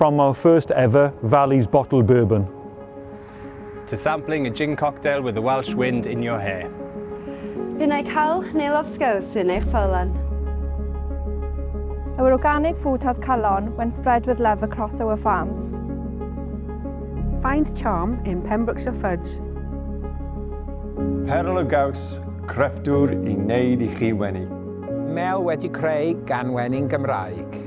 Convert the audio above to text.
from our first ever Valley's bottled bourbon. To sampling a gin cocktail with a Welsh wind in your hair. Bu'n ei cael neu lobsgows yn eich polan. Our organic food has calon when spread with love across our farms. Find charm in Pembrokeshire Fudge. Perl o gaws, crefftwr i wneud i chi wenu. Mel wedi creu gan wenin Gymraeg